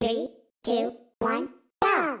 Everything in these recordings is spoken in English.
Three, two, one, go!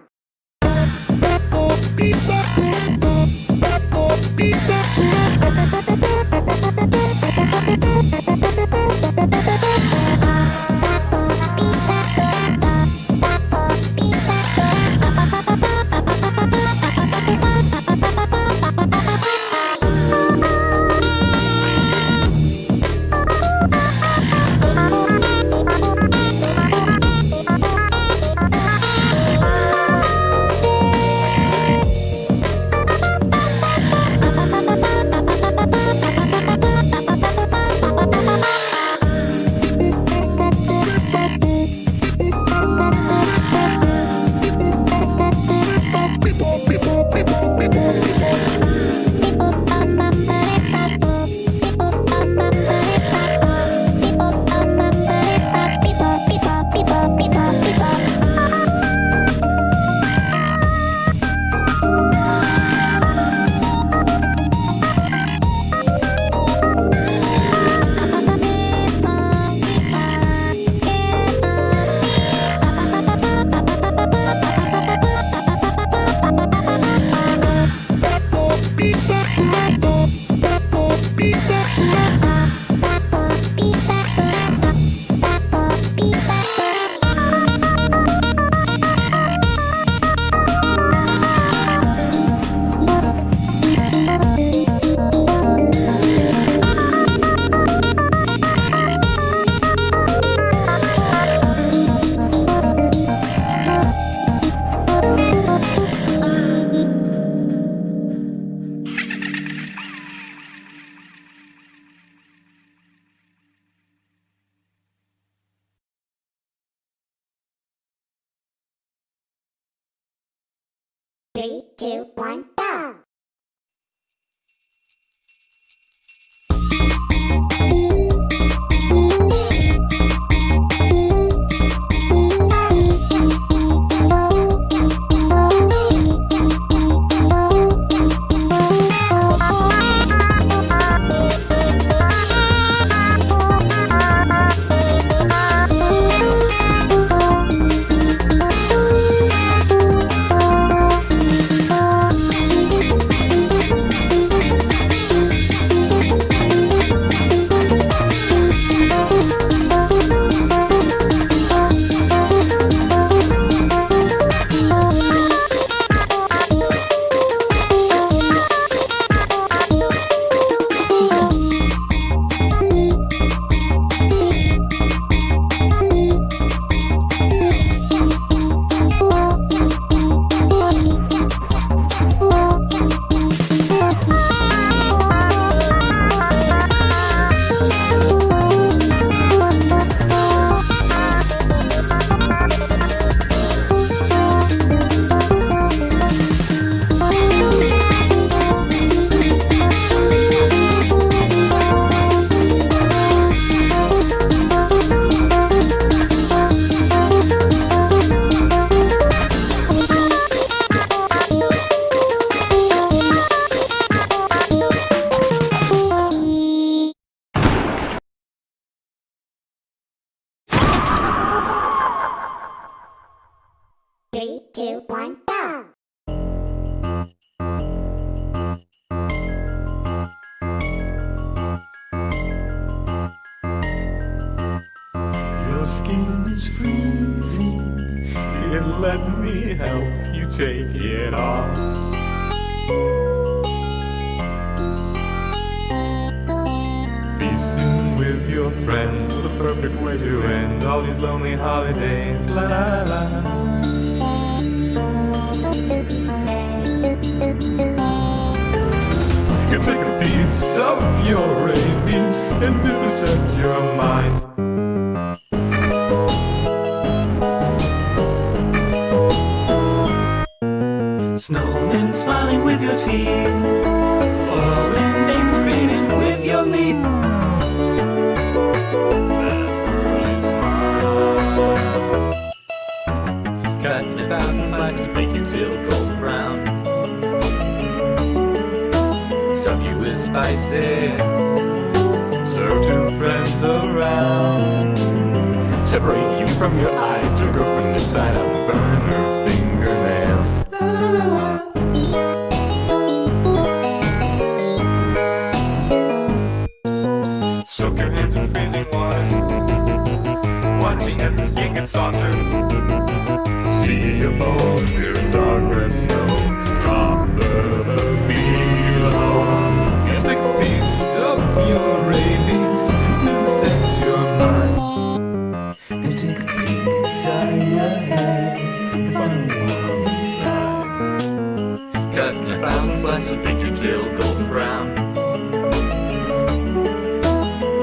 Three, two, one, go! Three, two, one, go! Your skin is freezing. Here, let me help you take it off. Feasting with your friends, the perfect way to end all these lonely holidays. La la la. Piece of your rabies and vivisect your mind. Snowmen smiling with your teeth. Foreign names grinning with your meat. Separate you from your eyes to a girlfriend inside out, burn her fingernails. Soak your hands in freezing water, watching as the skin gets softer. See a bone appear saya have fun while we slide. Cutting your thumb, slice your pinky till golden brown.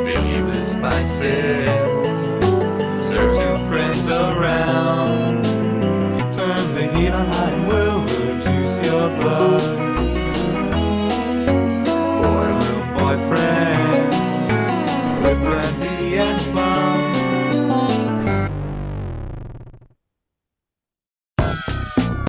Fill you with spices.